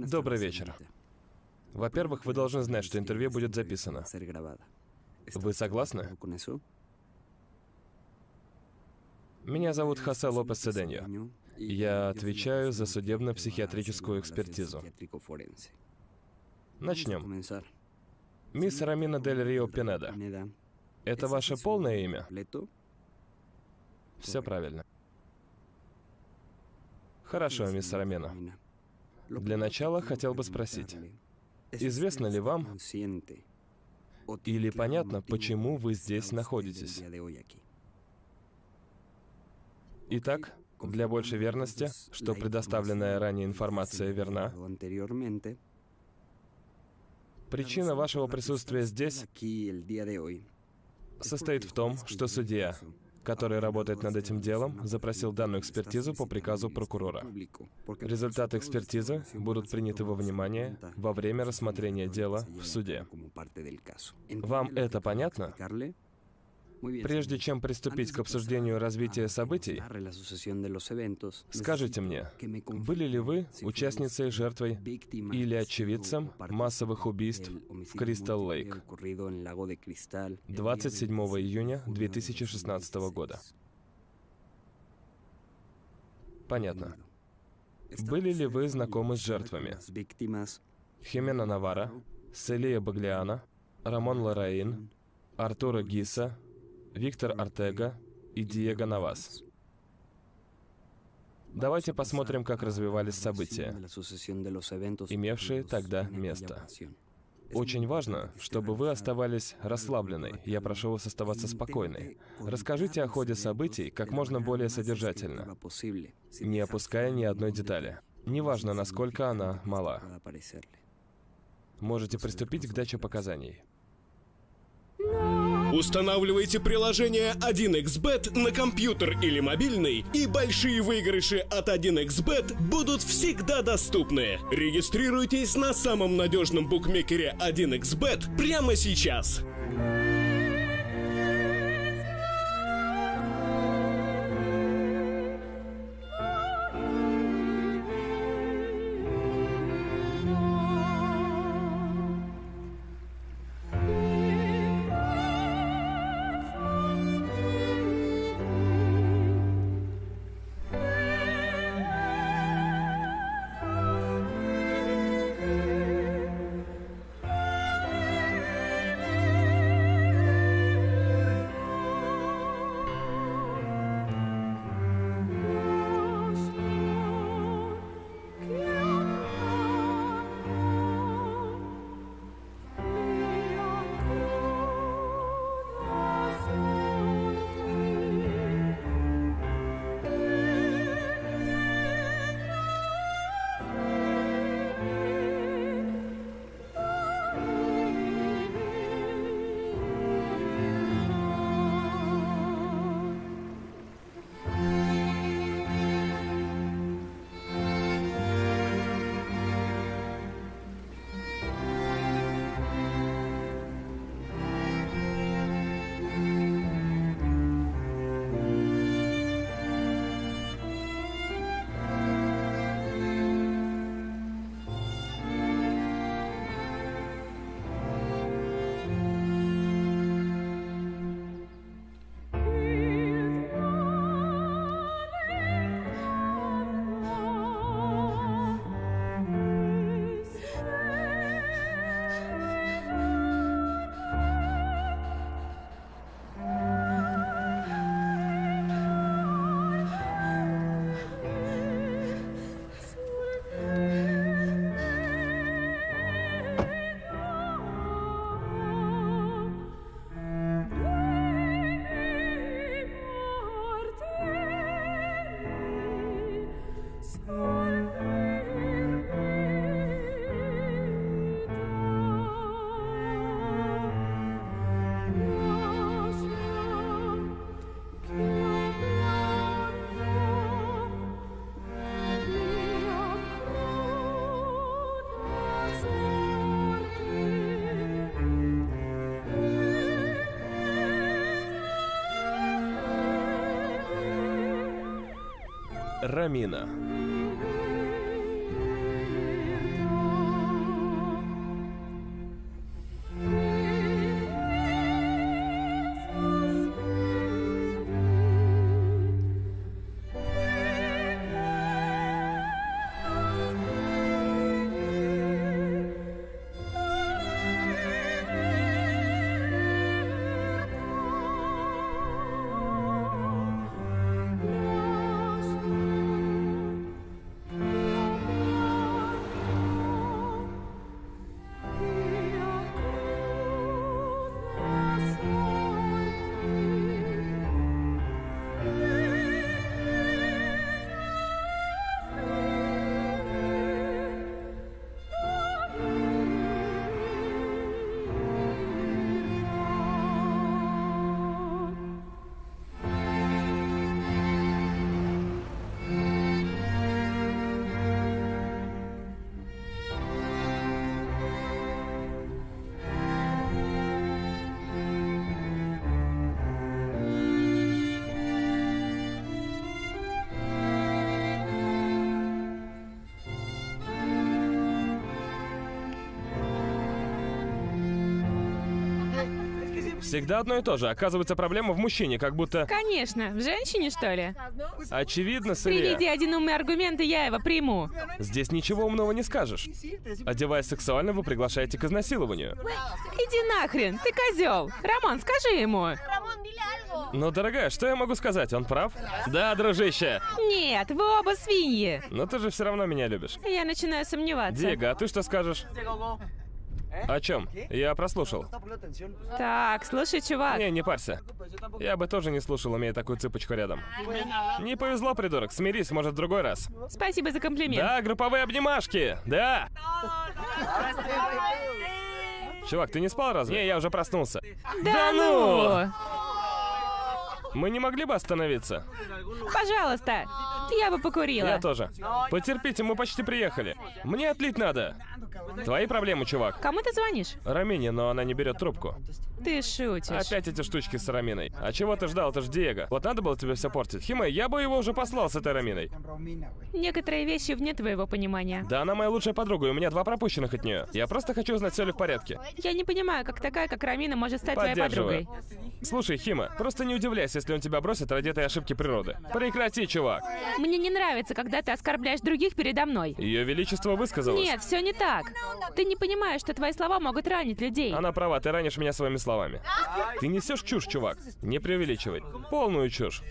Добрый вечер. Во-первых, вы должны знать, что интервью будет записано. Вы согласны? Меня зовут Хосе Лопес Седеньо. Я отвечаю за судебно-психиатрическую экспертизу. Начнем. Мисс Рамина Дель Рио Пинеда. Это ваше полное имя? Все правильно. Хорошо, мисс Рамина. Для начала хотел бы спросить, известно ли вам или понятно, почему вы здесь находитесь? Итак, для большей верности, что предоставленная ранее информация верна, причина вашего присутствия здесь состоит в том, что судья который работает над этим делом, запросил данную экспертизу по приказу прокурора. Результаты экспертизы будут приняты во внимание во время рассмотрения дела в суде. Вам это понятно? Прежде чем приступить к обсуждению развития событий, скажите мне, были ли вы участницей, жертвой или очевидцем массовых убийств в Кристал Лейк 27 июня 2016 года? Понятно. Были ли вы знакомы с жертвами? Химена Навара, Селия Баглиана, Рамон Лараин, Артура Гиса, Виктор Артега и Диего Навас. Давайте посмотрим, как развивались события, имевшие тогда место. Очень важно, чтобы вы оставались расслабленной. Я прошу вас оставаться спокойной. Расскажите о ходе событий как можно более содержательно, не опуская ни одной детали. Неважно, насколько она мала. Можете приступить к даче показаний. Устанавливайте приложение 1xbet на компьютер или мобильный, и большие выигрыши от 1xbet будут всегда доступны. Регистрируйтесь на самом надежном букмекере 1xbet прямо сейчас. Рамина. Всегда одно и то же. Оказывается, проблема в мужчине, как будто... Конечно, в женщине, что ли? Очевидно, Сырья. Приведи один умный аргумент, и я его приму. Здесь ничего умного не скажешь. Одеваясь сексуально, вы приглашаете к изнасилованию. Иди нахрен, ты козел. Роман, скажи ему. Ну, дорогая, что я могу сказать? Он прав? Да, дружище. Нет, вы оба свиньи. Но ты же все равно меня любишь. Я начинаю сомневаться. Диего, а ты что скажешь? О чем? Я прослушал. Так, слушай, чувак. Не, не парься. Я бы тоже не слушал, имея такую цыпочку рядом. Не повезло, придурок. Смирись, может, в другой раз. Спасибо за комплимент. Да, групповые обнимашки. Да. Чувак, ты не спал разве? Не, я уже проснулся. Да, ну! Мы не могли бы остановиться? Пожалуйста, я бы покурила. Я тоже. Потерпите, мы почти приехали. Мне отлить надо. Твои проблемы, чувак. Кому ты звонишь? Рамине, но она не берет трубку. Ты шутишь. Опять эти штучки с Раминой. А чего ты ждал? Это ж Диего. Вот надо было тебе все портить. Химе, я бы его уже послал с этой Раминой. Некоторые вещи вне твоего понимания. Да она моя лучшая подруга, и у меня два пропущенных от нее. Я просто хочу узнать, все ли в порядке. Я не понимаю, как такая, как Рамина, может стать твоей подругой. Слушай, Хима, просто не удивляйся, если он тебя бросит ради этой ошибки природы. Прекрати, чувак. Мне не нравится, когда ты оскорбляешь других передо мной. Ее Величество высказалось. Нет, все не так. Ты не понимаешь, что твои слова могут ранить людей. Она права, ты ранишь меня своими словами. Ты несешь чушь, чувак. Не преувеличивай. Полную чушь.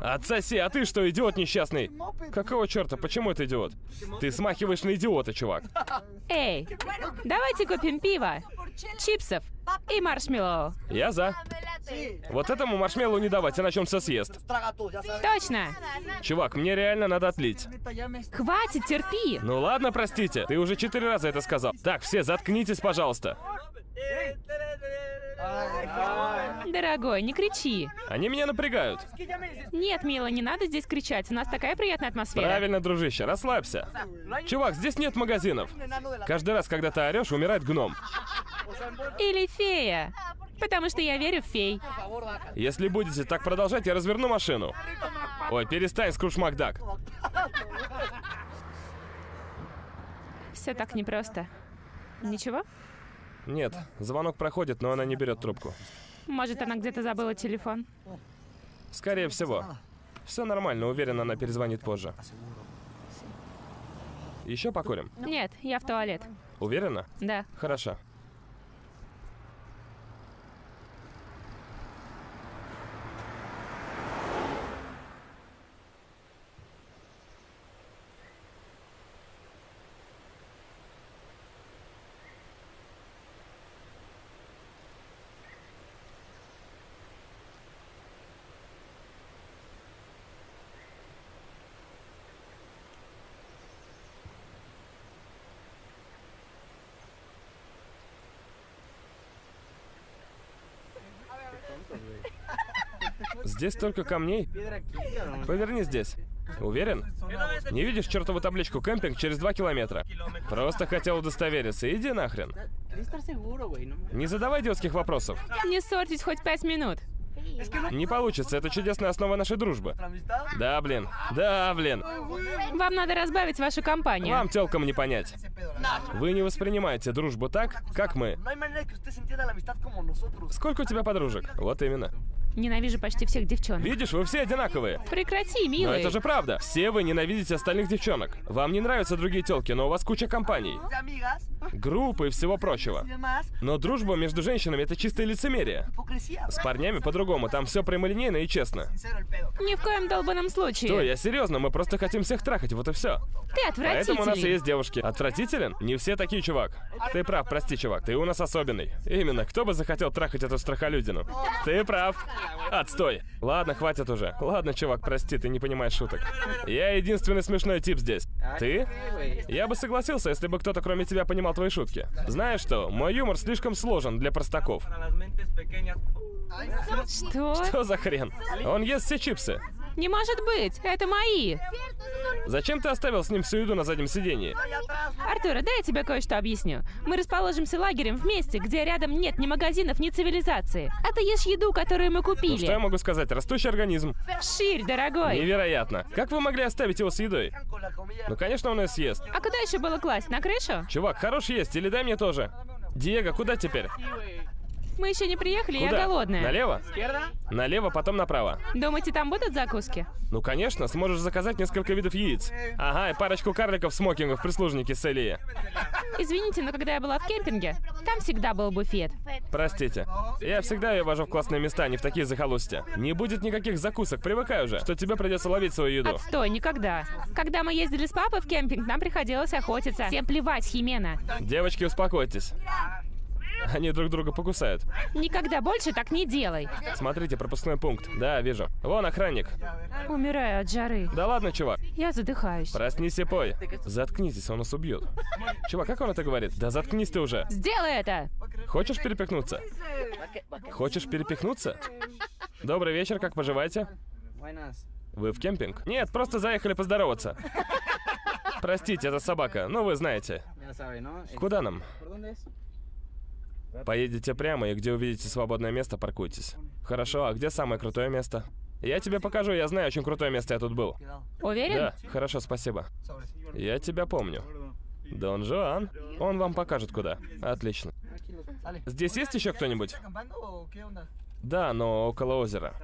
Отсоси, а ты что, идиот несчастный? Какого черта, почему это идиот? Ты смахиваешь на идиота, чувак. Эй, давайте купим пиво, чипсов и маршмеллоу. Я за. Вот этому маршмеллоу не давать, иначе он все съест. Точно. Чувак, мне реально надо отлить. Хватит, терпи. Ну ладно, простите. Ты уже четыре раза это сказал. Так, все, заткнитесь, пожалуйста. Дорогой, не кричи. Они меня напрягают. Нет, мила, не надо здесь кричать. У нас такая приятная атмосфера. Правильно, дружище, расслабься. Чувак, здесь нет магазинов. Каждый раз, когда ты орешь, умирает гном. Или фея. Потому что я верю в фей. Если будете так продолжать, я разверну машину. Ой, перестань, Скрудж Макдак. Все так непросто. Ничего? Нет, звонок проходит, но она не берет трубку. Может, она где-то забыла телефон? Скорее всего. Все нормально, уверен, она перезвонит позже. Еще покурим? Нет, я в туалет. Уверена? Да. Хорошо. Здесь только камней. Поверни здесь. Уверен? Не видишь чертову табличку «Кемпинг» через два километра? Просто хотел удостовериться. Иди нахрен. Не задавай детских вопросов. Не ссорьтесь хоть пять минут. Не получится, это чудесная основа нашей дружбы. Да, блин. Да, блин. Вам надо разбавить вашу компанию. Вам телкам не понять. Вы не воспринимаете дружбу так, как мы. Сколько у тебя подружек? Вот именно. Ненавижу почти всех девчонок. Видишь, вы все одинаковые. Прекрати, милый. Но это же правда. Все вы ненавидите остальных девчонок. Вам не нравятся другие телки, но у вас куча компаний. Группы и всего прочего. Но дружба между женщинами это чистое лицемерие. С парнями по-другому, там все прямолинейно и честно. Ни в коем долбанном случае. Что, я серьезно, мы просто хотим всех трахать, вот и все. Ты отвратительный. Поэтому у нас и есть девушки. Отвратителен? Не все такие, чувак. Ты прав, прости, чувак, ты у нас особенный. Именно, кто бы захотел трахать эту страхолюдину? Ты прав. Отстой. Ладно, хватит уже. Ладно, чувак, прости, ты не понимаешь шуток. Я единственный смешной тип здесь. Ты? Я бы согласился, если бы кто-то кроме тебя понимал твои шутки. Знаешь что, мой юмор слишком сложен для простаков. Что? Что за хрен? Он ест все чипсы. Не может быть, это мои. Зачем ты оставил с ним всю еду на заднем сидении? Артура, дай я тебе кое-что объясню. Мы расположимся лагерем в месте, где рядом нет ни магазинов, ни цивилизации. А ты ешь еду, которую мы купили. Ну, что я могу сказать? Растущий организм. Ширь, дорогой. Невероятно. Как вы могли оставить его с едой? Ну, конечно, он ее съест. А куда еще было класть? На крышу? Чувак, хорош есть, или дай мне тоже. Диего, куда теперь? Мы еще не приехали, Куда? я голодная. Налево? Налево, потом направо. Думаете, там будут закуски? Ну, конечно, сможешь заказать несколько видов яиц. Ага, и парочку карликов в смокингах прислужники с Элии. Извините, но когда я была в кемпинге, там всегда был буфет. Простите. Я всегда ее вожу в классные места, не в такие захолустья. Не будет никаких закусок, привыкай уже, что тебе придется ловить свою еду. Отстой, никогда. Когда мы ездили с папой в кемпинг, нам приходилось охотиться. Всем плевать, Химена. Девочки, успокойтесь. Они друг друга покусают. Никогда больше так не делай. Смотрите, пропускной пункт. Да, вижу. Вон охранник. Умираю от жары. Да ладно, чувак. Я задыхаюсь. Проснись и пой. Заткнитесь, он нас убьет. Чувак, как он это говорит? Да заткнись ты уже. Сделай это! Хочешь перепихнуться? Хочешь перепихнуться? Добрый вечер, как поживаете? Вы в кемпинг? Нет, просто заехали поздороваться. Простите, это собака, ну вы знаете. Куда нам? Поедете прямо, и где увидите свободное место, паркуйтесь. Хорошо, а где самое крутое место? Я тебе покажу, я знаю, очень крутое место я тут был. Уверен? Да, хорошо, спасибо. Я тебя помню. Дон Жуан. Он вам покажет куда. Отлично. Здесь есть еще кто-нибудь? Да, но около озера.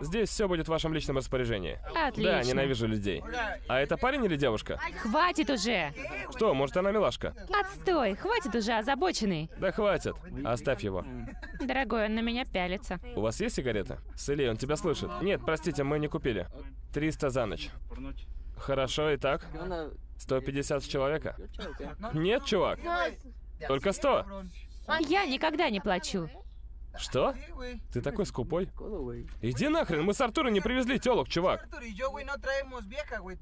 Здесь все будет в вашем личном распоряжении. Отлично. Да, ненавижу людей. А это парень или девушка? Хватит уже! Что, может она милашка? Отстой, хватит уже озабоченный. Да хватит. Оставь его. Дорогой, он на меня пялится. У вас есть сигареты? Сели, он тебя слышит. Нет, простите, мы не купили. 300 за ночь. Хорошо, итак? 150 с человека? Нет, чувак. Только 100. Я никогда не плачу. Что? Ты такой скупой? Иди нахрен, мы с Артура не привезли телок, чувак.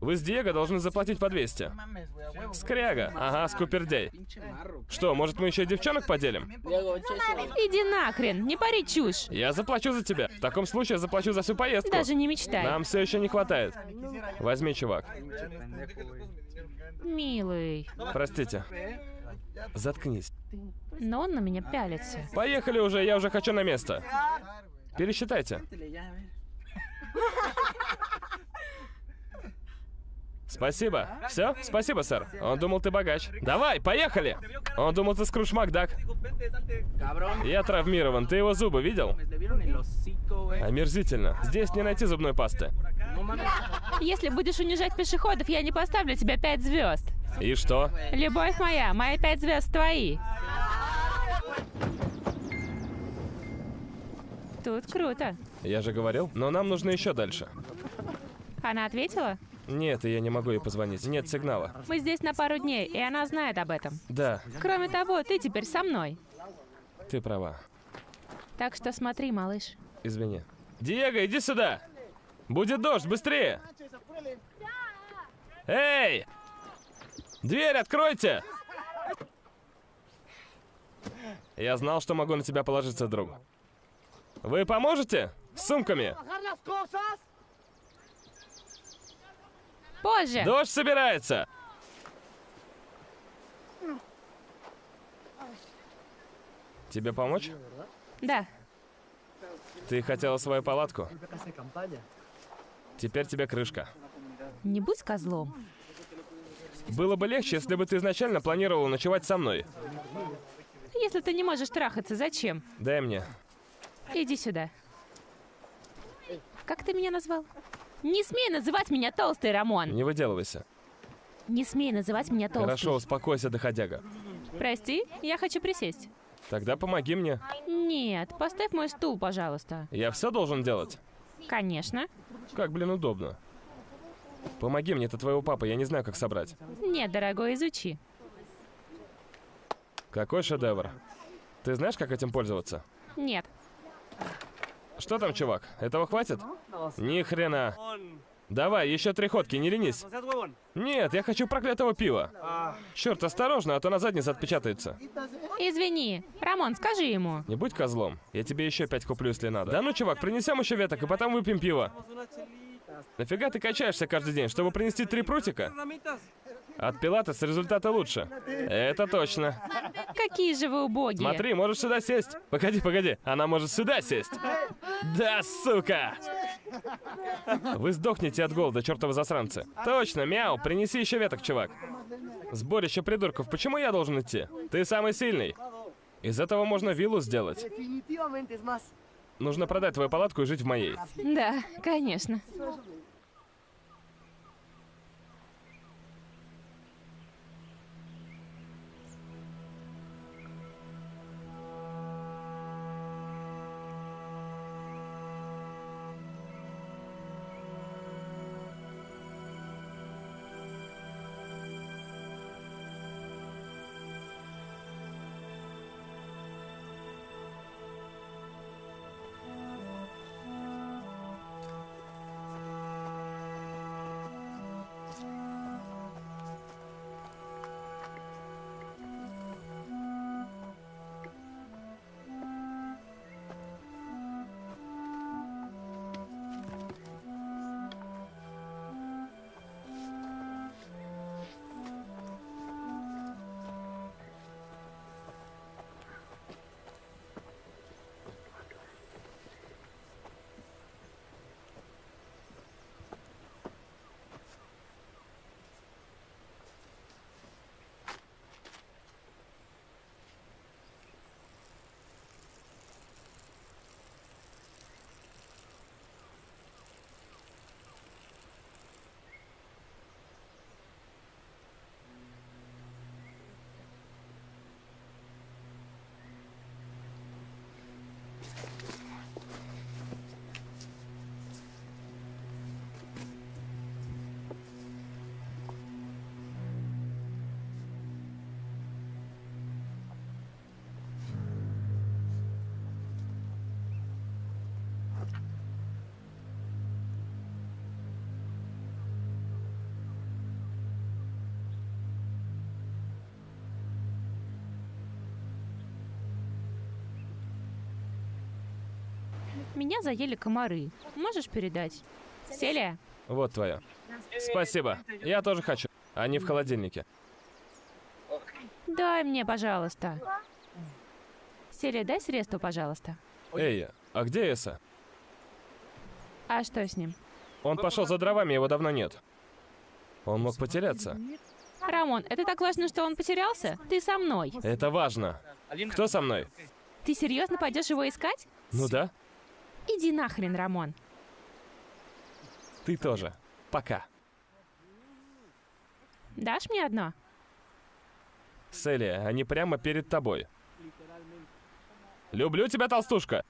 Вы с Диего должны заплатить по 200. Скряга. Ага, скупердей. Что, может мы еще и девчонок поделим? Иди нахрен, не пари чушь. Я заплачу за тебя. В таком случае я заплачу за всю поездку. Даже не мечтай. Нам все еще не хватает. Возьми, чувак. Милый. Простите. Заткнись. Но он на меня пялится. Поехали уже, я уже хочу на место. Пересчитайте. Спасибо. Все? Спасибо, сэр. Он думал, ты богач. Давай, поехали! Он думал, ты Скрудж Макдак. Я травмирован. Ты его зубы видел? Омерзительно. Здесь не найти зубной пасты. Если будешь унижать пешеходов, я не поставлю тебе пять звезд. И что? Любовь моя, мои пять звезд твои. Тут круто. Я же говорил, но нам нужно еще дальше. Она ответила? Нет, я не могу ей позвонить. Нет сигнала. Мы здесь на пару дней, и она знает об этом. Да, Кроме того, ты теперь со мной. ты права. Так что смотри, малыш. Извини. Диего, иди сюда! Будет дождь, быстрее! Эй! Дверь откройте! Я знал, что могу на тебя положиться, друг. Вы поможете? С сумками? Позже. Дождь собирается! Тебе помочь? Да. Ты хотела свою палатку? Теперь тебе крышка. Не будь козлом. Было бы легче, если бы ты изначально планировала ночевать со мной. Если ты не можешь трахаться, зачем? Дай мне. Иди сюда. Как ты меня назвал? Не смей называть меня толстой, Рамон. Не выделывайся. Не смей называть меня толстой. Хорошо, успокойся, доходяга. Прости, я хочу присесть. Тогда помоги мне. Нет, поставь мой стул, пожалуйста. Я все должен делать? Конечно. Как, блин, удобно. Помоги мне, это твоего папа, я не знаю, как собрать. Нет, дорогой, изучи. Какой шедевр. Ты знаешь, как этим пользоваться? Нет. Что там, чувак? Этого хватит? Ни хрена. Давай, еще три ходки, не ленись. Нет, я хочу проклятого пива. Черт, осторожно, а то на заднице отпечатается. Извини. Рамон, скажи ему. Не будь козлом. Я тебе еще пять куплю, если надо. Да ну, чувак, принесем еще веток, и потом выпьем пиво. Нафига ты качаешься каждый день, чтобы принести три прутика? От пилатес результаты лучше. Это точно. Какие же вы убогие. Смотри, можешь сюда сесть. Погоди, погоди, она может сюда сесть. Да, сука! Вы сдохнете от голода, чертовы засранцы. Точно, мяу, принеси еще веток, чувак. Сборище придурков, почему я должен идти? Ты самый сильный. Из этого можно виллу сделать. Нужно продать твою палатку и жить в моей. Да, конечно. Меня заели комары. Можешь передать? Селия? Вот твоя. Спасибо. Я тоже хочу. Они в холодильнике. Дай мне, пожалуйста. Селия, дай средство, пожалуйста. Эй, а где Эса? А что с ним? Он пошел за дровами, его давно нет. Он мог потеряться. Рамон, это так важно, что он потерялся? Ты со мной. Это важно. Кто со мной? Ты серьезно пойдешь его искать? Ну да. Иди нахрен, Рамон. Ты тоже. Пока. Дашь мне одно? Селия, они прямо перед тобой. Люблю тебя, толстушка!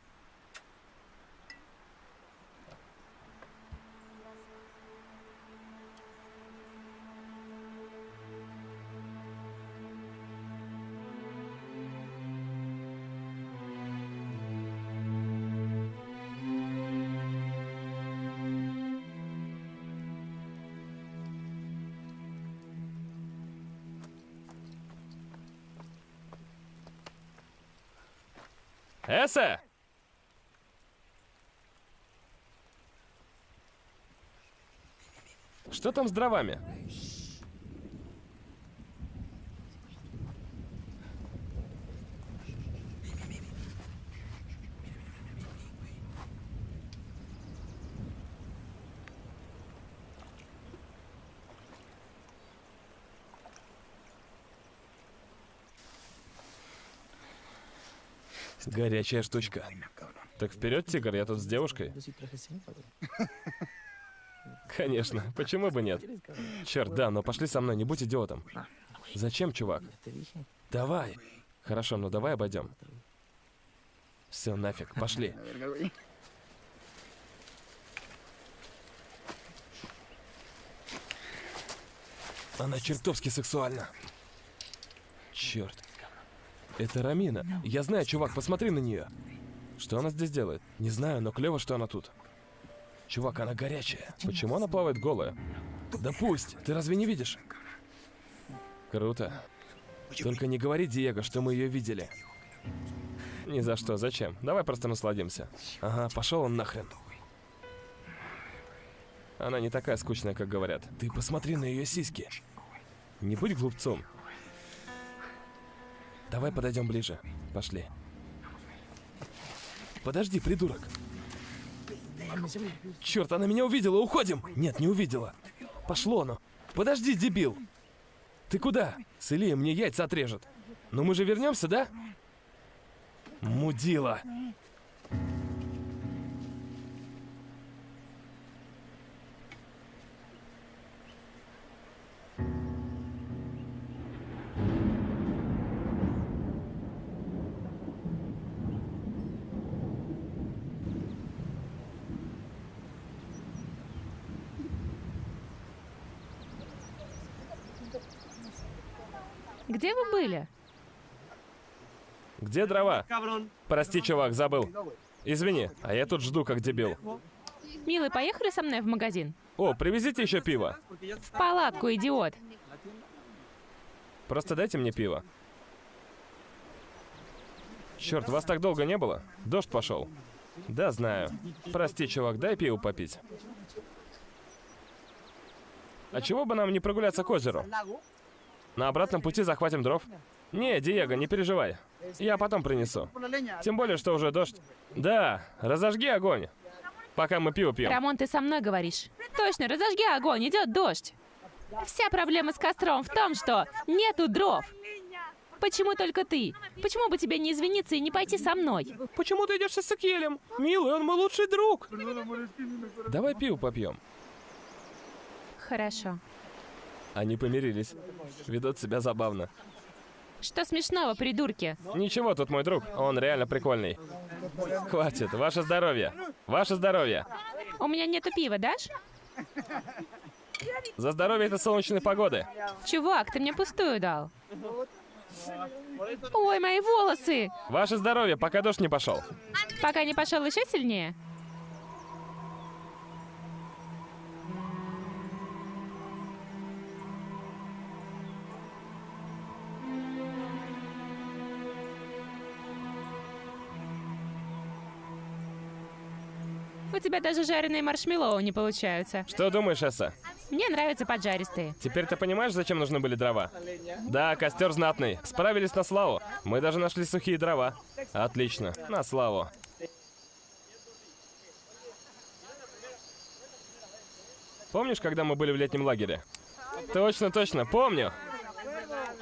Эссе! Что там с дровами? Горячая штучка. Так вперед, тигр, я тут с девушкой. Конечно, почему бы нет? Черт, да, но пошли со мной, не будь идиотом. Зачем, чувак? Давай. Хорошо, ну давай обойдем. Все, нафиг, пошли. Она чертовски сексуальна. Черт. Это Рамина. Я знаю, чувак, посмотри на нее. Что она здесь делает? Не знаю, но клево, что она тут. Чувак, она горячая. Почему она плавает голая? Да пусть! Ты разве не видишь? Круто. Только не говори, Диего, что мы ее видели. Ни за что, зачем? Давай просто насладимся. Ага, пошел он нахрен. Она не такая скучная, как говорят. Ты посмотри на ее сиськи. Не будь глупцом. Давай подойдем ближе. Пошли. Подожди, придурок. Черт, она меня увидела, уходим! Нет, не увидела. Пошло оно. Подожди, дебил. Ты куда? С Ильей мне яйца отрежет. Но мы же вернемся, да? Мудила. Где вы были? Где дрова? Прости, чувак, забыл. Извини, а я тут жду, как дебил. Милый, поехали со мной в магазин? О, привезите еще пиво. В палатку, идиот. Просто дайте мне пиво. Черт, вас так долго не было? Дождь пошел. Да, знаю. Прости, чувак, дай пиво попить. А чего бы нам не прогуляться к озеру? На обратном пути захватим дров. Не, Диего, не переживай. Я потом принесу. Тем более, что уже дождь. Да, разожги огонь. Пока мы пиво пьем. Рамон, ты со мной говоришь. Точно, разожги огонь, идет дождь. Вся проблема с костром в том, что нету дров. Почему только ты? Почему бы тебе не извиниться и не пойти со мной? Почему ты идешь с Сакелем? Милый, он мой лучший друг. Давай пиво попьем. Хорошо. Они помирились. Ведут себя забавно. Что смешного, придурки? Ничего, тут мой друг. Он реально прикольный. Хватит. Ваше здоровье. Ваше здоровье. У меня нету пива, дашь? За здоровье этой солнечной погоды. Чувак, ты мне пустую дал. Ой, мои волосы! Ваше здоровье, пока дождь не пошел. Пока не пошел еще сильнее? Тебя даже жареные маршмеллоу не получаются. Что думаешь, Эсса? Мне нравятся поджаристые. Теперь ты понимаешь, зачем нужны были дрова? Да, костер знатный. Справились на славу. Мы даже нашли сухие дрова. Отлично. На славу. Помнишь, когда мы были в летнем лагере? Точно, точно, помню.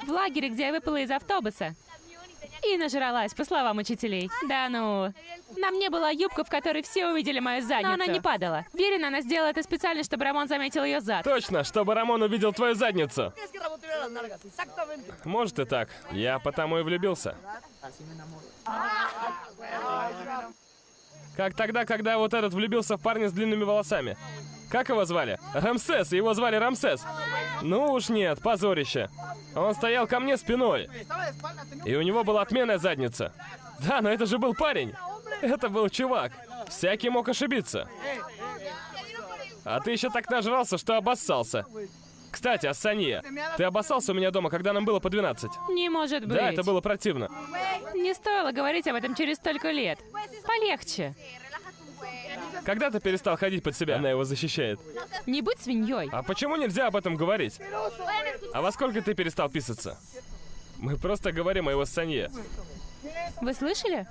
В лагере, где я выпала из автобуса. И нажралась, по словам учителей. Да ну. На мне была юбка, в которой все увидели мою задницу. Но она не падала. Уверена, она сделала это специально, чтобы Рамон заметил ее зад. Точно, чтобы Рамон увидел твою задницу. Может и так. Я потому и влюбился. Как тогда, когда вот этот влюбился в парня с длинными волосами. Как его звали? Рамсес, его звали Рамсес. Ну уж нет, позорище. Он стоял ко мне спиной. И у него была отменная задница. Да, но это же был парень. Это был чувак. Всякий мог ошибиться. А ты еще так нажрался, что обоссался. Кстати, Ассания, ты обоссался у меня дома, когда нам было по 12? Не может быть. Да, это было противно. Не стоило говорить об этом через столько лет. Полегче. Когда ты перестал ходить под себя? Она его защищает. Не будь свиньей. А почему нельзя об этом говорить? А во сколько ты перестал писаться? Мы просто говорим о его Санье. Вы слышали?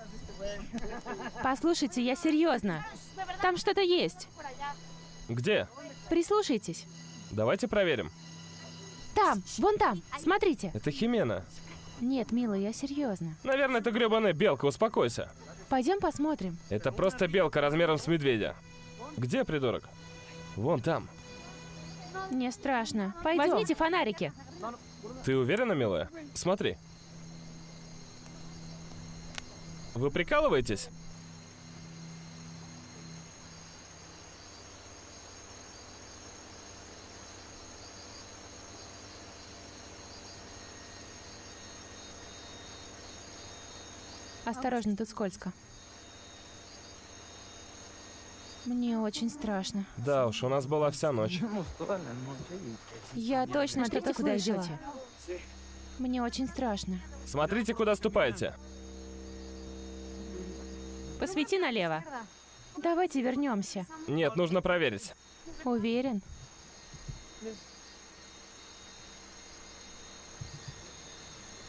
Послушайте, я серьезно. Там что-то есть. Где? Прислушайтесь. Давайте проверим. Там, вон там, смотрите. Это Химена. Нет, милый, я серьезно. Наверное, это гребаная белка, успокойся. Пойдем посмотрим. Это просто белка размером с медведя. Где, придурок? Вон там. Мне страшно. Пойдем. Возьмите фонарики. Ты уверена, милая? Смотри. Вы прикалываетесь? Осторожно, тут скользко. Мне очень страшно. Да уж, у нас была вся ночь. Я точно что-то куда идете. Мне очень страшно. Смотрите, куда ступаете. Посвети налево. Давайте вернемся. Нет, нужно проверить. Уверен?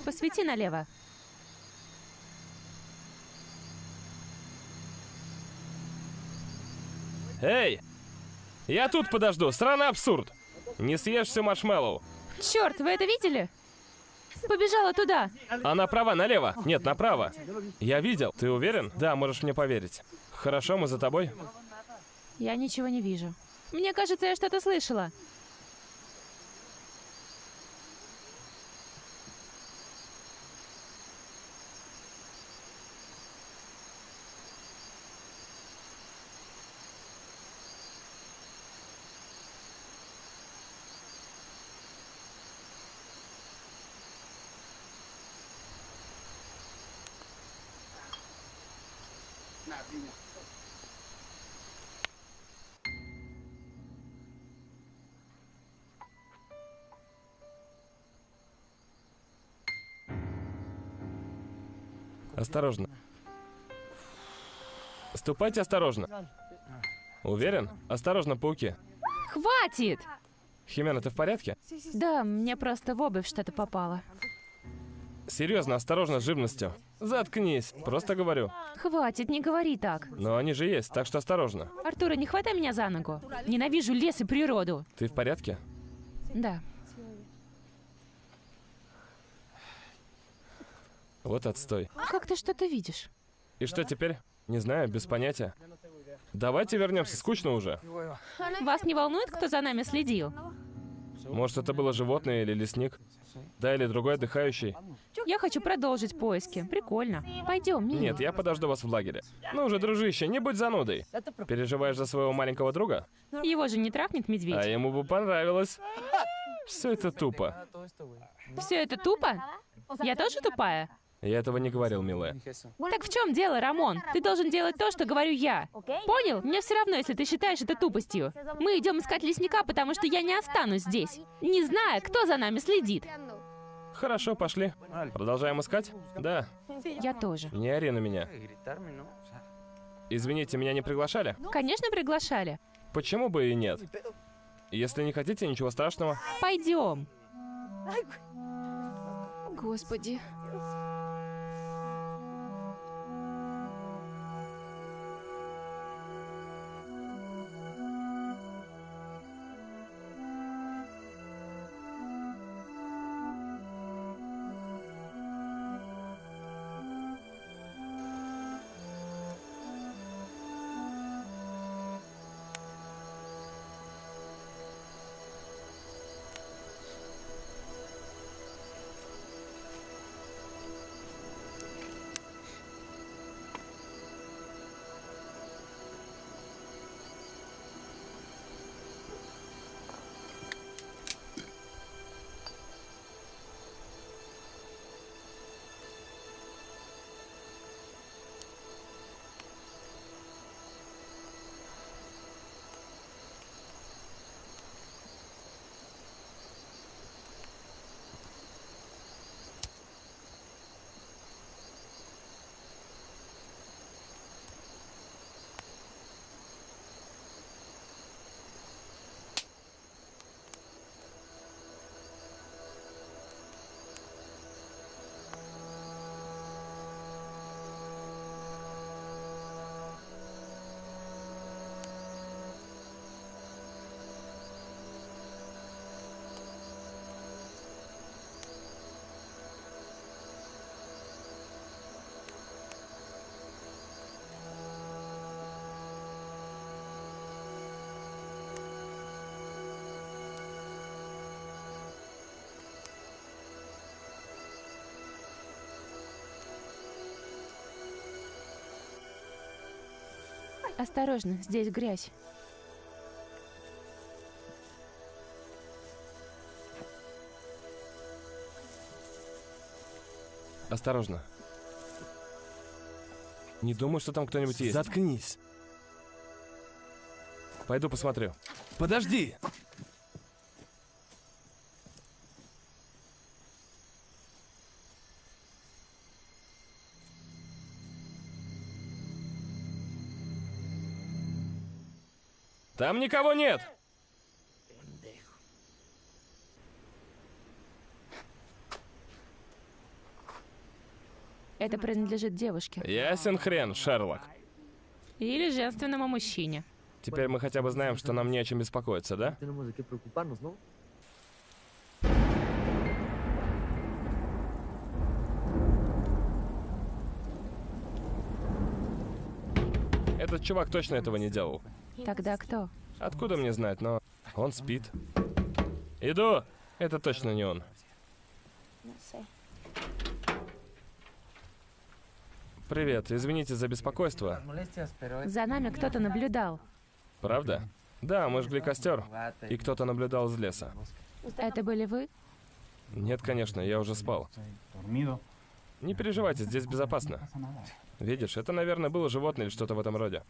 Посвети налево. Эй! Я тут подожду, страна абсурд! Не съешь все маршмеллоу. Черт, вы это видели? Побежала туда. А направо, налево. Нет, направо. Я видел. Ты уверен? Да, можешь мне поверить. Хорошо, мы за тобой. Я ничего не вижу. Мне кажется, я что-то слышала. Осторожно. Ступайте осторожно. Уверен? Осторожно, пауки. Хватит! Химена, ты в порядке? Да, мне просто в обувь что-то попало. Серьезно, осторожно с живностью. Заткнись, просто говорю. Хватит, не говори так. Но они же есть, так что осторожно. Артура, не хватай меня за ногу. Ненавижу лес и природу. Ты в порядке? Да. Вот отстой. Как ты что-то видишь? И что теперь? Не знаю, без понятия. Давайте вернемся, скучно уже. Вас не волнует, кто за нами следил? Может, это было животное или лесник? Да, или другой отдыхающий? Я хочу продолжить поиски. Прикольно. Пойдем, Мия. Нет, я подожду вас в лагере. Ну уже, дружище, не будь занудой. Переживаешь за своего маленького друга? Его же не трахнет медведь. А ему бы понравилось. Все это тупо. Все это тупо? Я тоже тупая? Я этого не говорил, милая. Так в чем дело, Рамон? Ты должен делать то, что говорю я. Понял? Мне все равно, если ты считаешь это тупостью. Мы идем искать лесника, потому что я не останусь здесь, не зная, кто за нами следит. Хорошо, пошли. Продолжаем искать? Да. Я тоже. Не ори на меня. Извините, меня не приглашали? Конечно, приглашали. Почему бы и нет? Если не хотите, ничего страшного. Пойдем. Господи. Осторожно, здесь грязь. Осторожно. Не думаю, что там кто-нибудь есть. Заткнись. Пойду посмотрю. Подожди! Там никого нет! Это принадлежит девушке. Ясен хрен, Шерлок. Или женственному мужчине. Теперь мы хотя бы знаем, что нам не о чем беспокоиться, да? Этот чувак точно этого не делал. Тогда кто? Откуда мне знать, но он спит. Иду! Это точно не он. Привет, извините за беспокойство. За нами кто-то наблюдал. Правда? Да, мы жгли костер, и кто-то наблюдал из леса. Это были вы? Нет, конечно, я уже спал. Не переживайте, здесь безопасно. Видишь, это, наверное, было животное или что-то в этом роде.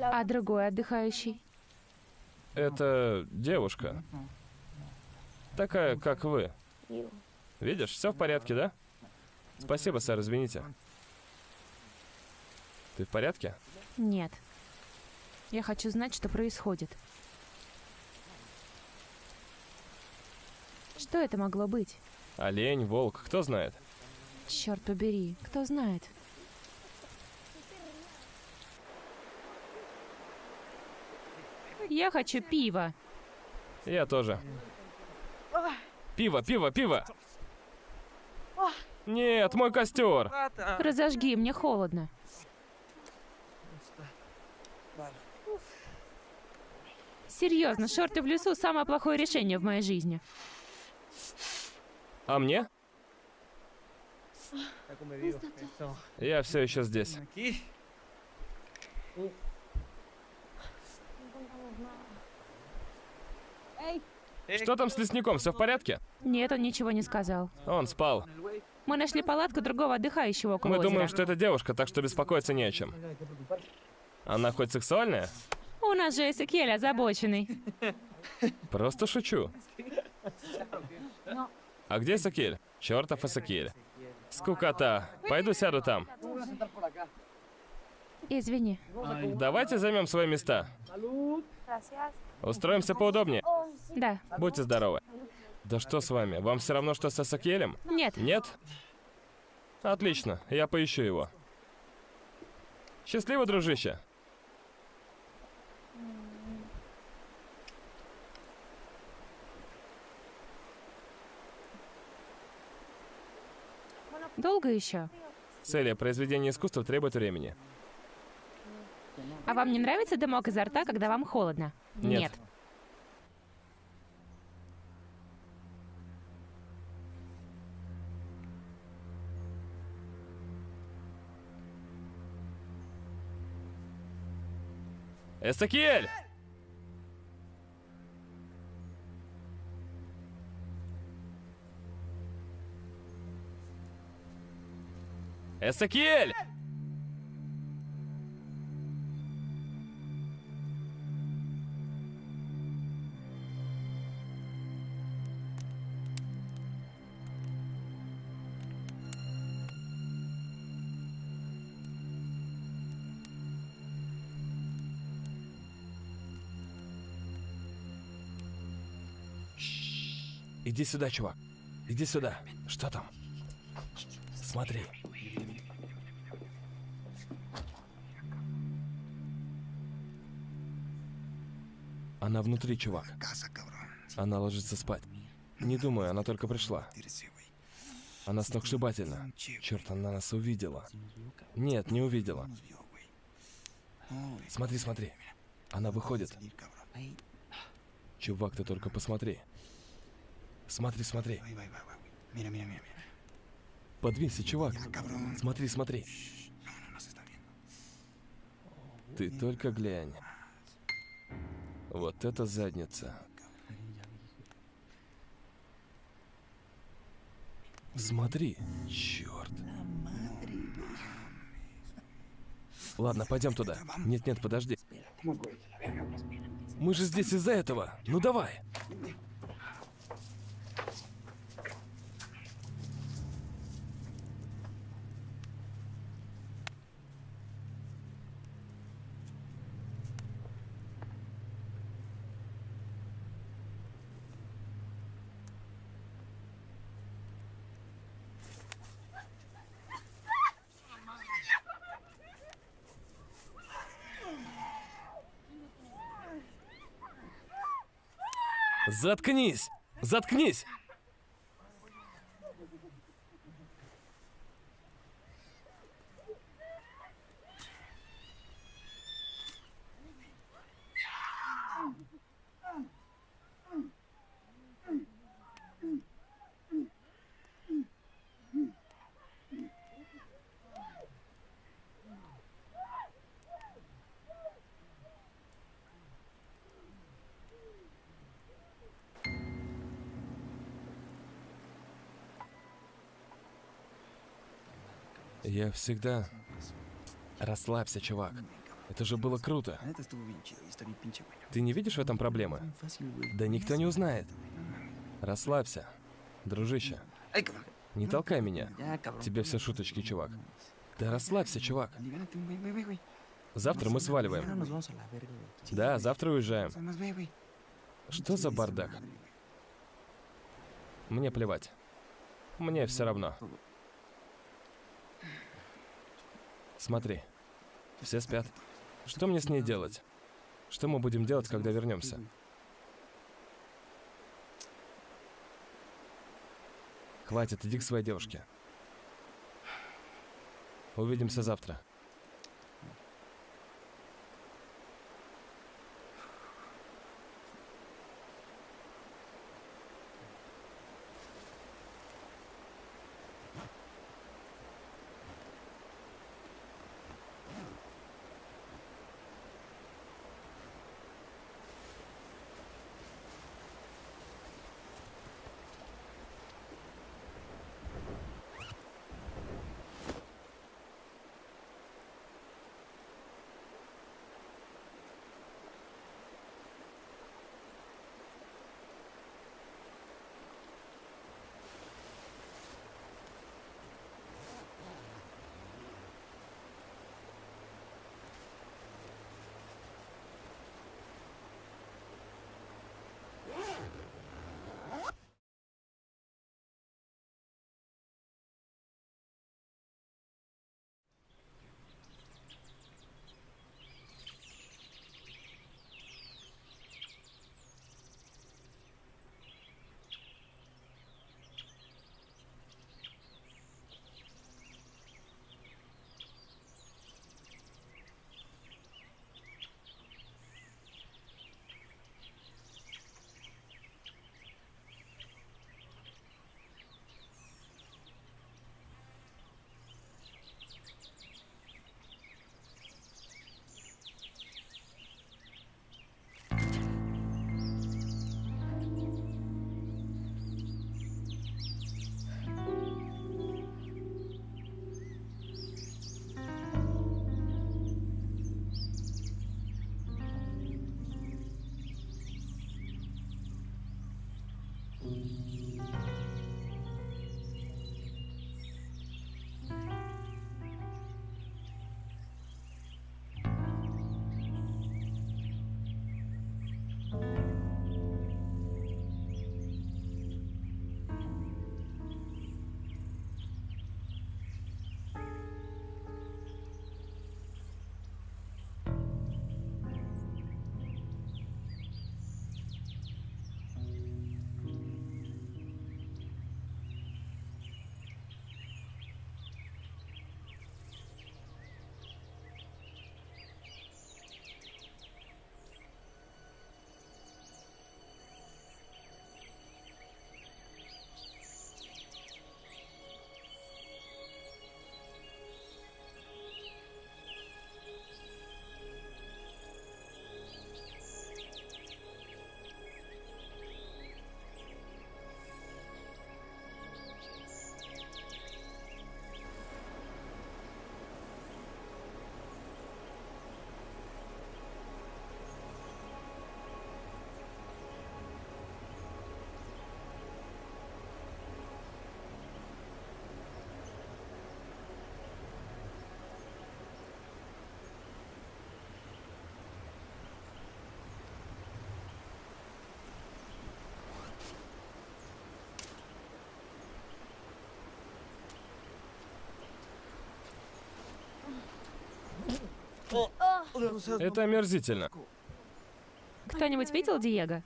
А другой отдыхающий? Это девушка. Такая, как вы. Видишь, все в порядке, да? Спасибо, сэр, извините. Ты в порядке? Нет. Я хочу знать, что происходит. Что это могло быть? Олень, волк, кто знает? Черт побери, кто знает? Я хочу пива. Я тоже. Пиво, пиво, пиво! Нет, мой костер! Разожги, мне холодно. Серьезно, шорты в лесу самое плохое решение в моей жизни. А мне? Я все еще здесь. Что там с лесником? Все в порядке? Нет, он ничего не сказал. Он спал. Мы нашли палатку другого отдыхающего около Мы озера. думаем, что это девушка, так что беспокоиться не о чем. Она хоть сексуальная? У нас же Эсекель озабоченный. Просто шучу. А где Сакель? Чертов Эсекель. Скукота. Пойду сяду там. Извини. Давайте займем свои места. Устроимся поудобнее. Да. Будьте здоровы. Да что с вами? Вам все равно, что с Эсекелем? Нет. Нет? Отлично, я поищу его. Счастливо, дружище. Долго еще? Селия, произведение искусства требует времени. А вам не нравится дымок изо рта, когда вам холодно? Нет. Эсакиэль! Эсакиэль! Иди сюда, чувак. Иди сюда. Что там? Смотри. Она внутри, чувак. Она ложится спать. Не думаю, она только пришла. Она сногсшибательна. Черт, она нас увидела. Нет, не увидела. Смотри, смотри. Она выходит. Чувак, ты только посмотри. Смотри, смотри. Подвинься, чувак. Смотри, смотри. Ты только глянь. Вот это задница. Смотри. Черт. Ладно, пойдем туда. Нет, нет, подожди. Мы же здесь из-за этого. Ну давай. Заткнись! Заткнись! Я всегда... Расслабься, чувак. Это же было круто. Ты не видишь в этом проблемы? Да никто не узнает. Расслабься, дружище. Не толкай меня. Тебе все шуточки, чувак. Да расслабься, чувак. Завтра мы сваливаем. Да, завтра уезжаем. Что за бардак? Мне плевать. Мне все равно. Смотри. Все спят. Что мне с ней делать? Что мы будем делать, когда вернемся? Хватит, иди к своей девушке. Увидимся завтра. Это омерзительно. Кто-нибудь видел Диего?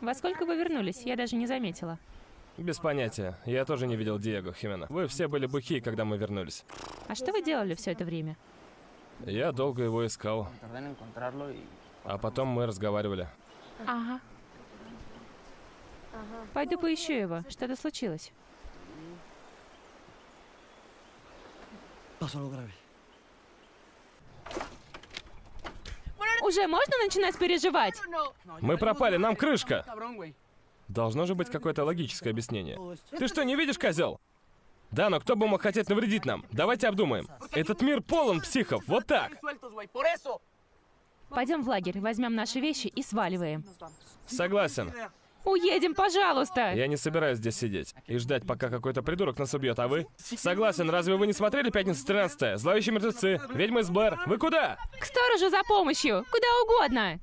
Во сколько вы вернулись? Я даже не заметила. Без понятия. Я тоже не видел Диего Химена. Вы все были бухие, когда мы вернулись. А что вы делали все это время? Я долго его искал. А потом мы разговаривали. Ага. Пойду поищу его. Что-то случилось. Уже можно начинать переживать? Мы пропали, нам крышка. Должно же быть какое-то логическое объяснение. Ты что, не видишь, козел? Да, но кто бы мог хотеть навредить нам? Давайте обдумаем. Этот мир полон психов, вот так. Пойдем в лагерь, возьмем наши вещи и сваливаем. Согласен. Уедем, пожалуйста! Я не собираюсь здесь сидеть и ждать, пока какой-то придурок нас убьет, а вы? Согласен, разве вы не смотрели «Пятница 13 Зловещие мертвецы, ведьмы из Блэр. Вы куда? К сторожу за помощью! Куда угодно!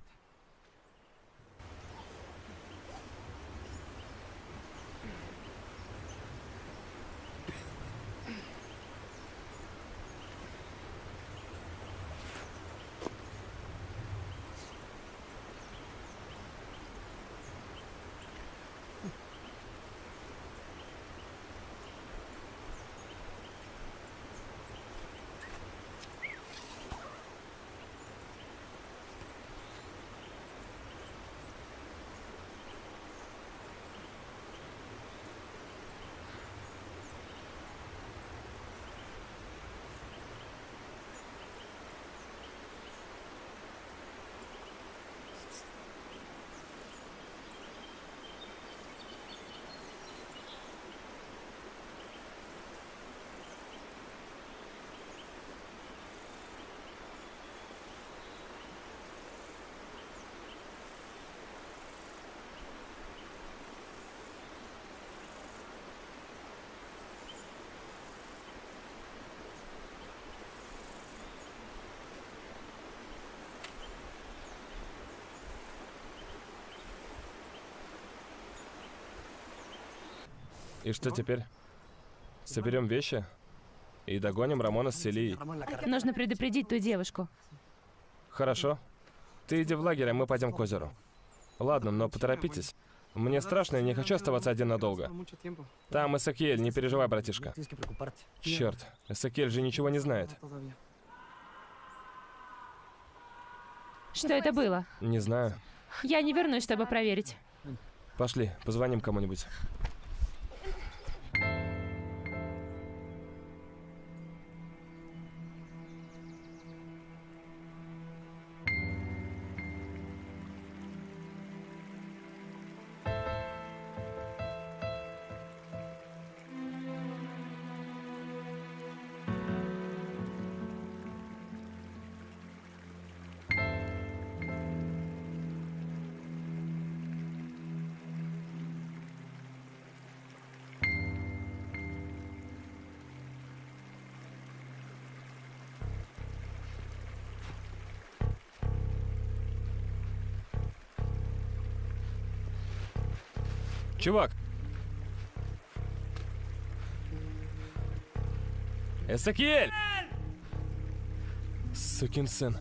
И что теперь? Соберем вещи и догоним Рамона с Селией. Нужно предупредить ту девушку. Хорошо. Ты иди в лагерь, а мы пойдем к озеру. Ладно, но поторопитесь. Мне страшно, я не хочу оставаться один надолго. Там Эсакиэль, не переживай, братишка. Черт, Эсакиэль же ничего не знает. Что это было? Не знаю. Я не вернусь, чтобы проверить. Пошли, позвоним кому-нибудь. Чувак! Эсакиэль! Сукин сын.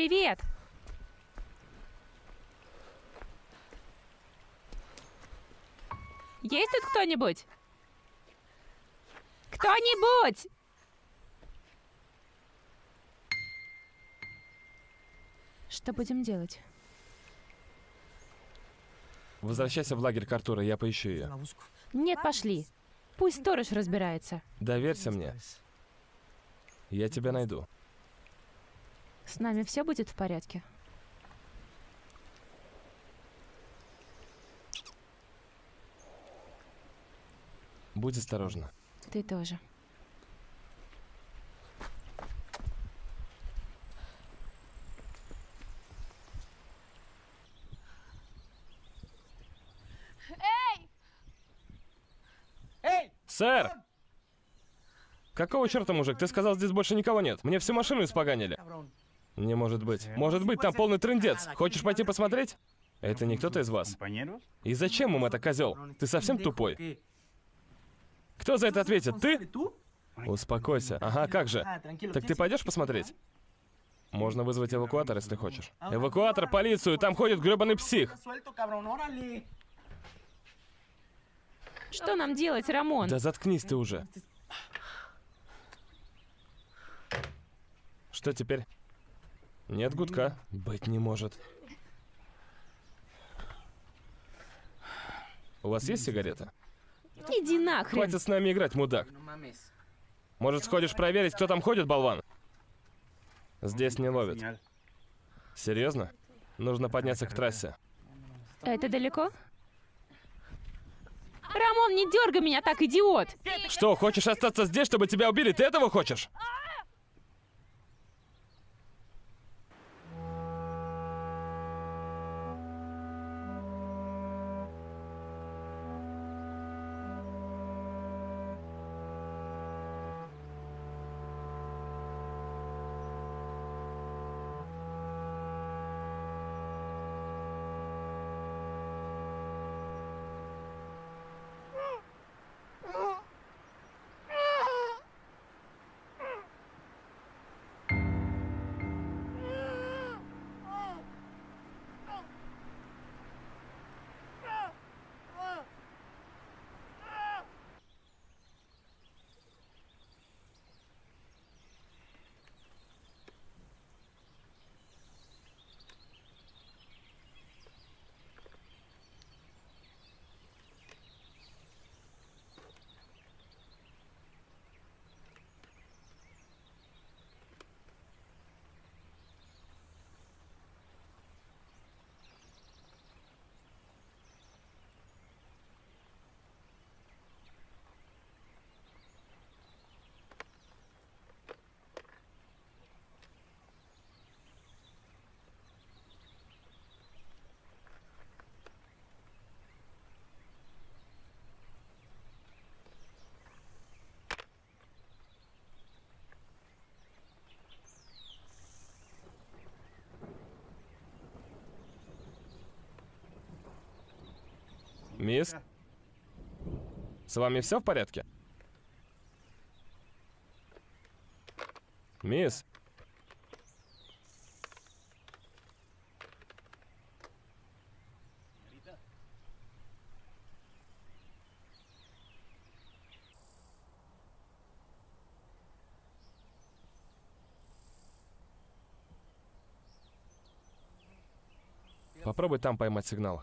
Привет! Есть тут кто-нибудь? Кто-нибудь! Что будем делать? Возвращайся в лагерь к Артуру, я поищу ее. Нет, пошли. Пусть сторож разбирается. Доверься мне. Я тебя найду. С нами все будет в порядке? Будь осторожна. Ты тоже. Сэр! Какого черта, мужик? Ты сказал, здесь больше никого нет. Мне всю машину испоганили. Не может быть. Может быть, там полный трендец. Хочешь пойти посмотреть? Это не кто-то из вас. И зачем им это, козел? Ты совсем тупой? Кто за это ответит? Ты? Успокойся. Ага, как же? Так ты пойдешь посмотреть? Можно вызвать эвакуатор, если хочешь. Эвакуатор, полицию, там ходит гребаный псих. Что нам делать, Рамон? Да заткнись ты уже. Что теперь? Нет гудка. Быть не может. У вас есть сигарета? Иди нахрен. Хватит с нами играть, мудак. Может, сходишь проверить, кто там ходит, болван? Здесь не ловят. Серьезно? Нужно подняться к трассе. Это далеко? Рамон, не дергай меня так, идиот! Что, хочешь остаться здесь, чтобы тебя убили? Ты этого хочешь? Мисс? С вами все в порядке? Мисс? Попробуй там поймать сигнал.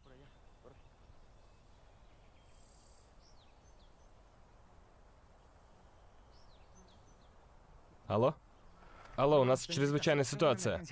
Алло? Алло, у нас чрезвычайная ситуация.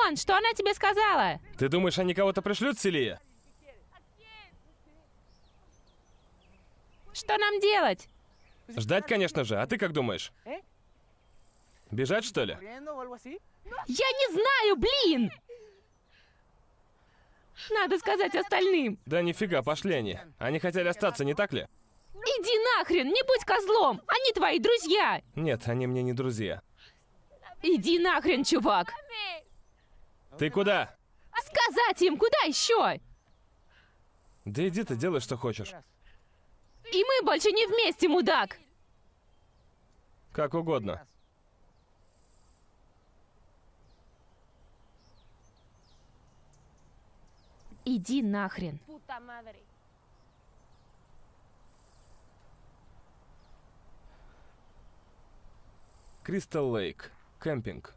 Рамон, что она тебе сказала? Ты думаешь, они кого-то пришлют, Селия? Что нам делать? Ждать, конечно же. А ты как думаешь? Бежать, что ли? Я не знаю, блин! Надо сказать остальным. Да нифига, пошли они. Они хотели остаться, не так ли? Иди нахрен, не будь козлом! Они твои друзья! Нет, они мне не друзья. Иди нахрен, чувак! Ты куда? Сказать им, куда еще? Да иди ты, делай, что хочешь. И мы больше не вместе, мудак! Как угодно. Иди нахрен. Кристал Лейк. Кемпинг.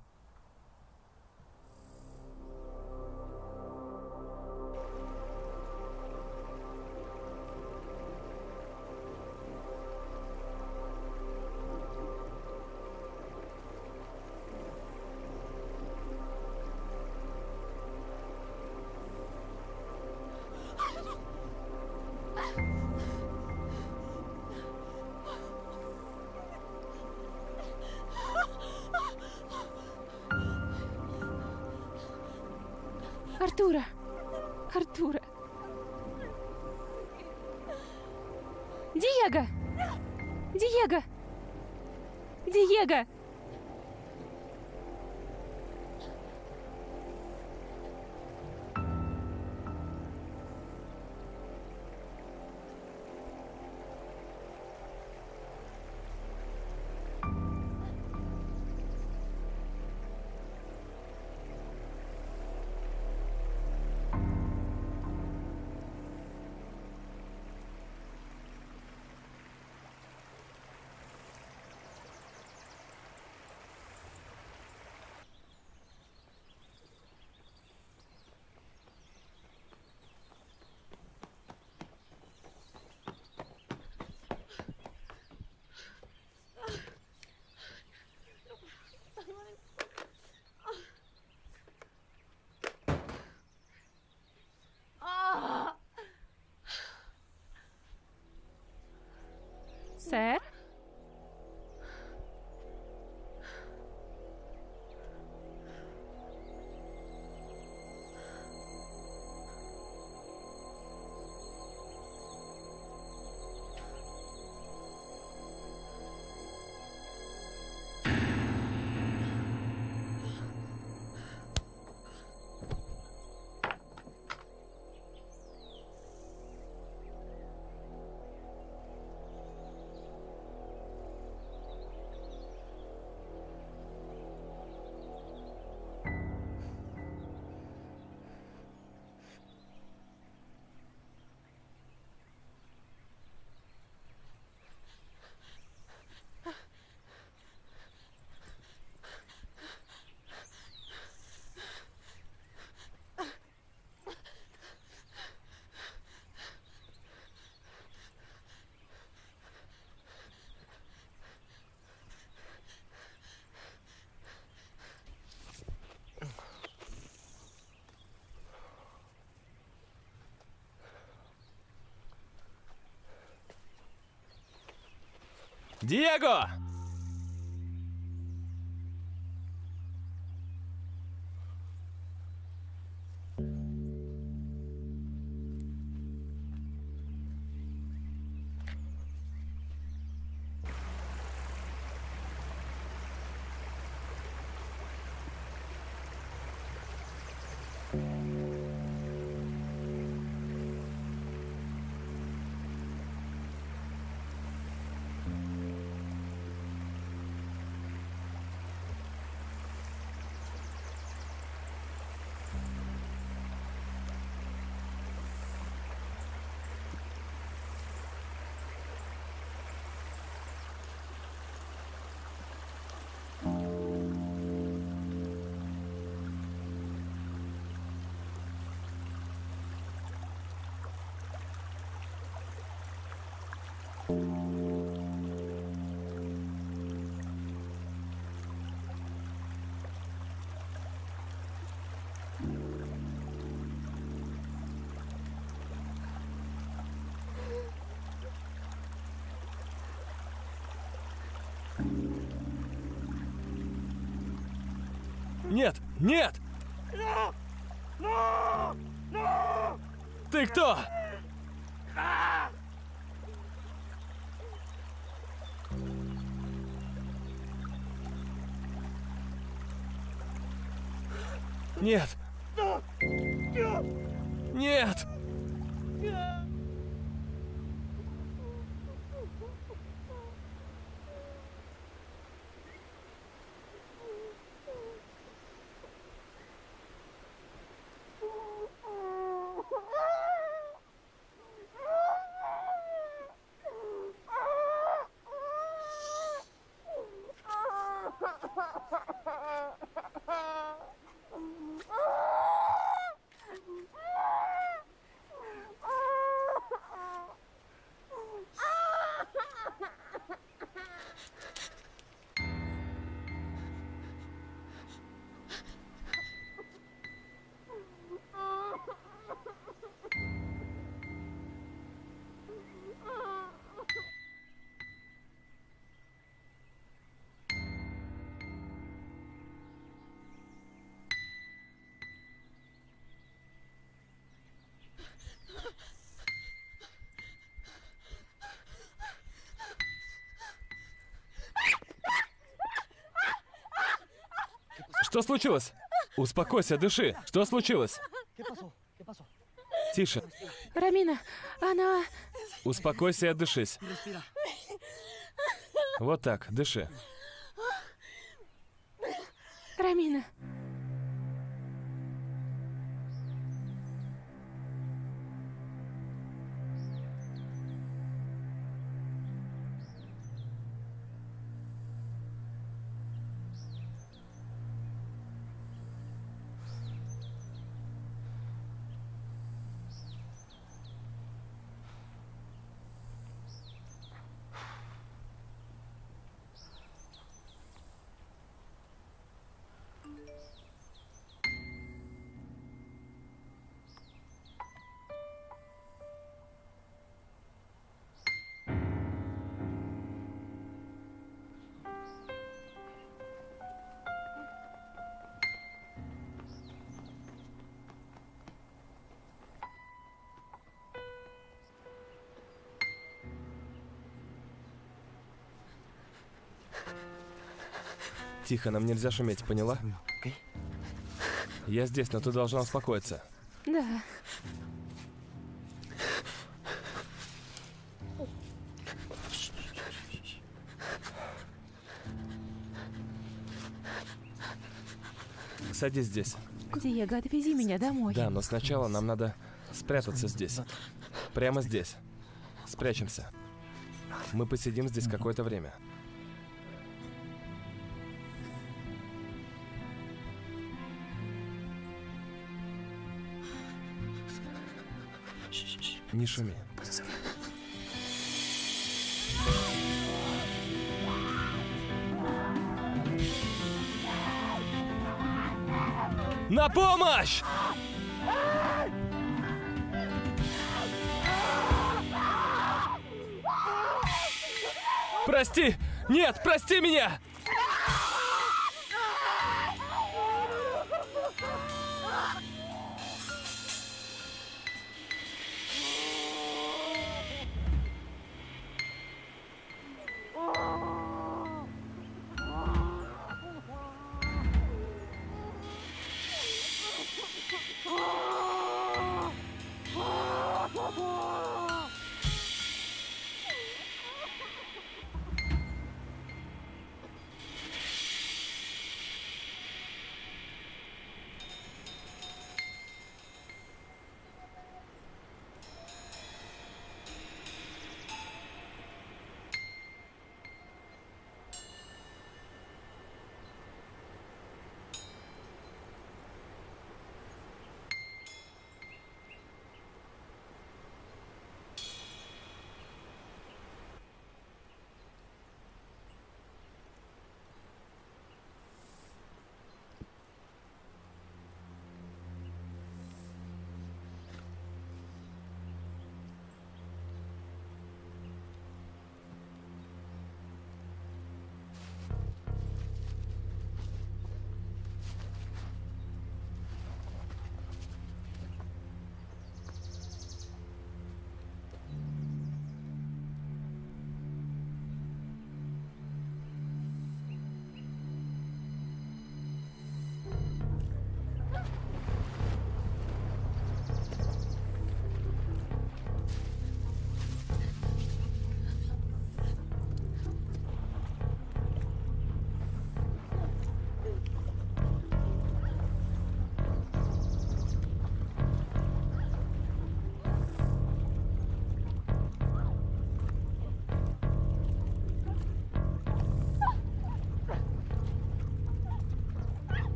Диего! Нет! Нет! Ты кто? Нет! Что случилось? Успокойся, дыши. Что случилось? Тише. Рамина, она... Успокойся и отдышись. Вот так, дыши. Рамина. Тихо, нам нельзя шуметь, поняла? Я здесь, но ты должна успокоиться. Да. Садись здесь. Диего, отвези меня домой. Да, но сначала нам надо спрятаться здесь. Прямо здесь. Спрячемся. Мы посидим здесь какое-то время. Не шуми. На помощь! Прости! Нет, прости меня!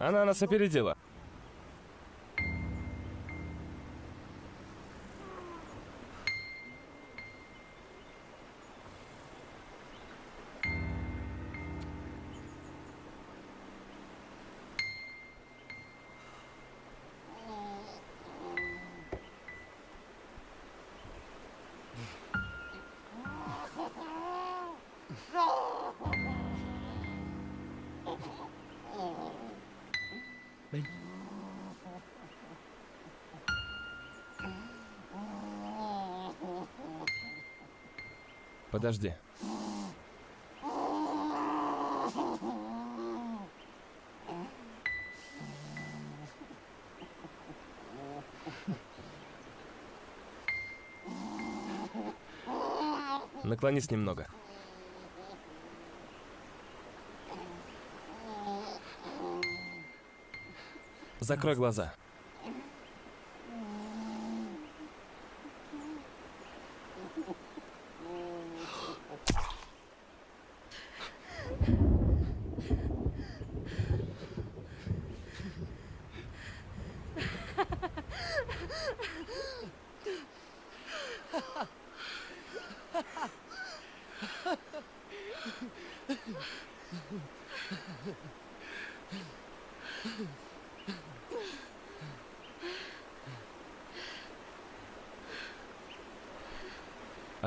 Она нас опередила. Подожди. Наклонись немного. Закрой глаза.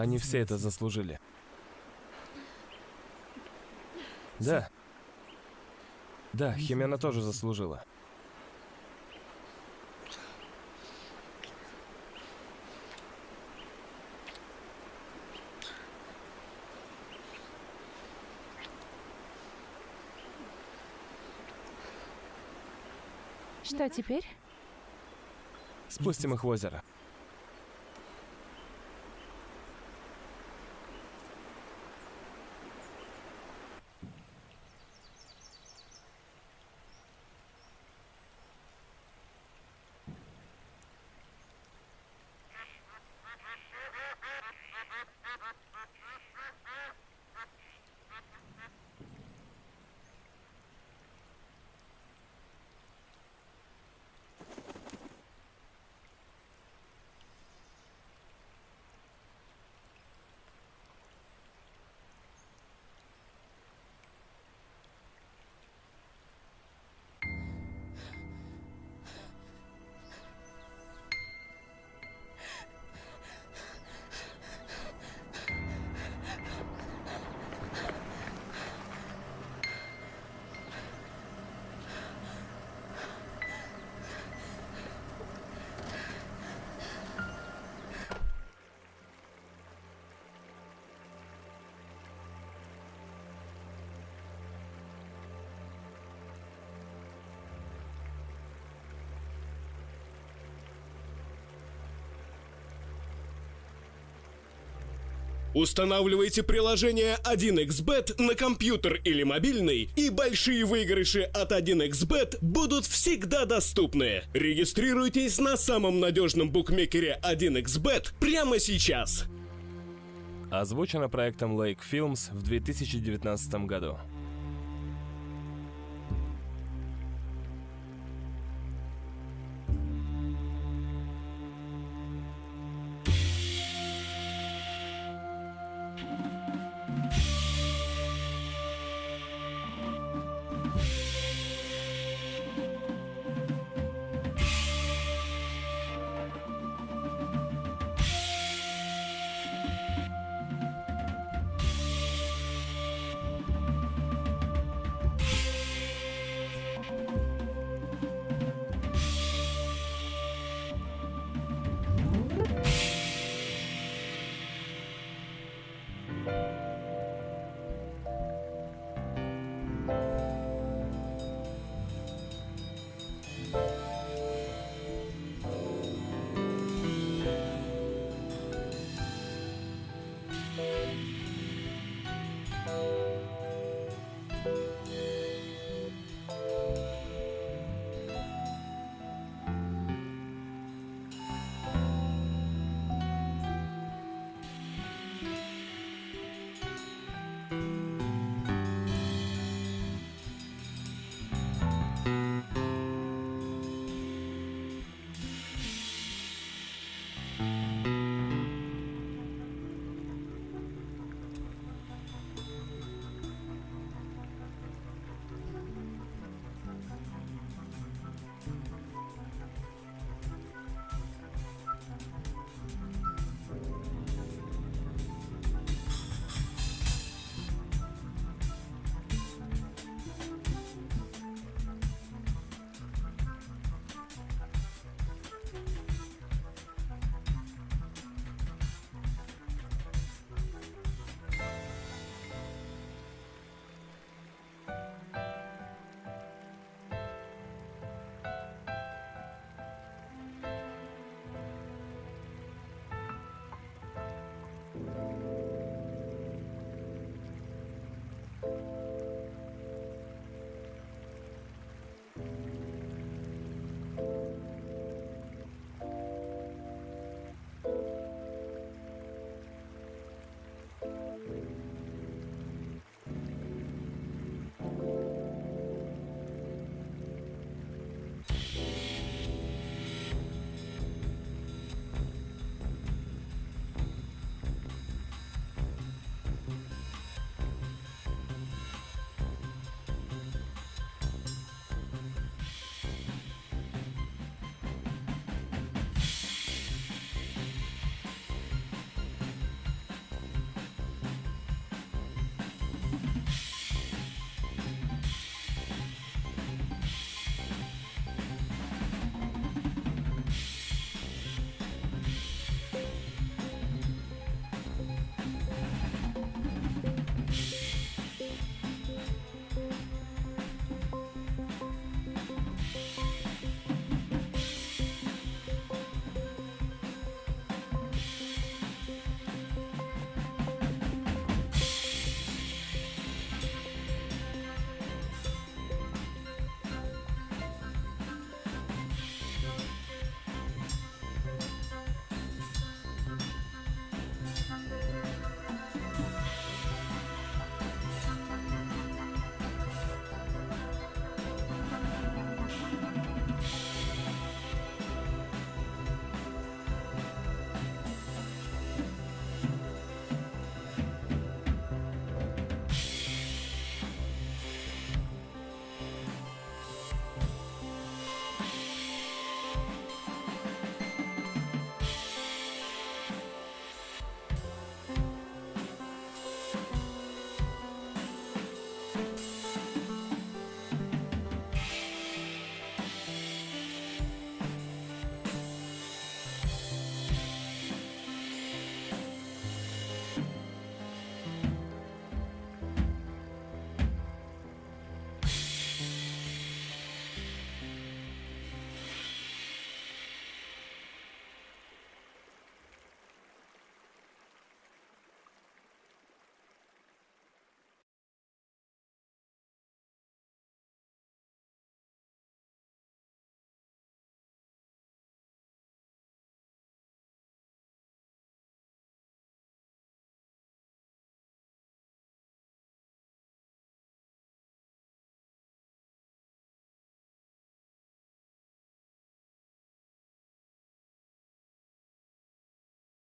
Они все это заслужили. Да. Да, Химена тоже заслужила. Что теперь? Спустим их в озеро. Устанавливайте приложение 1xBet на компьютер или мобильный, и большие выигрыши от 1xBet будут всегда доступны. Регистрируйтесь на самом надежном букмекере 1xBet прямо сейчас. Озвучено проектом Lake Films в 2019 году.